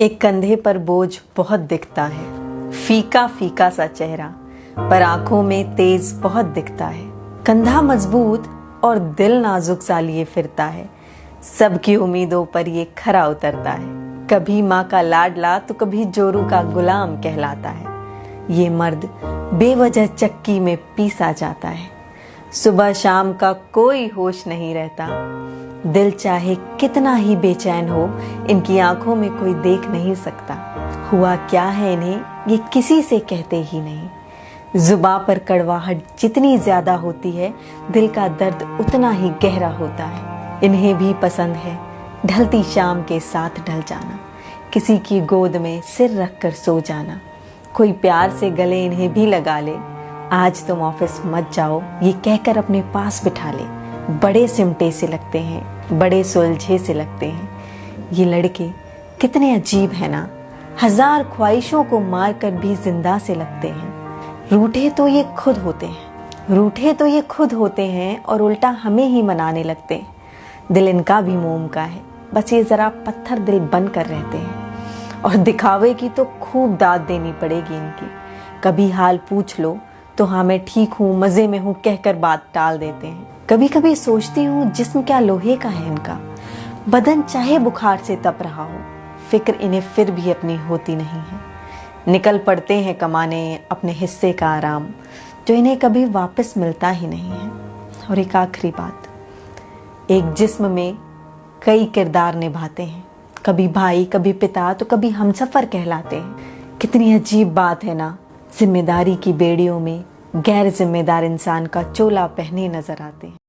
एक कंधे पर बोझ बहुत दिखता है। फीका फीका सा चेहरा, पर आँखों में तेज बहुत दिखता है। कंधा मज़बूत और दिल नाजुक सा लिए फिरता है। सबकी उम्मीदों पर ये खरा उतरता है। कभी माँ का लाडला तो कभी जोरू का गुलाम कहलाता है। ये मर्द बेवजह चक्की में पीसा जाता है। सुबह शाम का कोई होश नहीं रहता। दिल चाहे कितना ही बेचैन हो, इनकी आँखों में कोई देख नहीं सकता। हुआ क्या है इन्हें, ये किसी से कहते ही नहीं। जुबा पर कड़वाहट जितनी ज़्यादा होती है, दिल का दर्द उतना ही गहरा होता है। इन्हें भी पसंद है ढलती शाम के साथ ढल जाना, किसी की गोद में सिर रख कर सो जाना। कोई प्यार से गले इन्हें भी लगा ले आज तुम ऑफ़िस मत जाओ। ये कहकर अपने पास बिठा ले। बड़े सिमटे से लगते हैं। बड़े सुलझे से लगते हैं। ये लड़के कितने अजीब है ना। हज़ार ख्वाहिशों को मार कर भी ज़िंदा से लगते हैं। रूठे तो ये खुद होते हैं। रूठे तो ये खुद होते हैं और उल्टा हमें ही मनाने लगते हैं। दिल इनका भी मोम का है। बस ये ज़रा पत्थर दिल बन कर रहते हैं। और दिखावे की तो खूब दाद देनी पड़ेगी इनकी। कभी हाल पूछ लो। तो हाँ मैं ठीक हूँ, मज़े में हूँ, कहकर बात टाल देते हैं। कभी कभी सोचती हूँ, जिस्म क्या लोहे का है इनका? बदन चाहे बुखार से तप रहा हो, फ़िक्र इन्हें फिर भी अपनी होती नहीं है। निकल पड़ते हैं कमाने अपने हिस्से का आराम, जो इन्हें कभी वापस मिलता ही नहीं है। और एक आखिरी बात, एक जिस्म में कई किरदार निभाते हैं। कभी भाई, कभी पिता तो कभी हमसफर कहलाते हैं। कितनी अजीब बात है ना, ज़िम्मेदारी की बेड़ियों में गैर जिम्मेदार इंसान का चोला पहने नज़र आते हैं।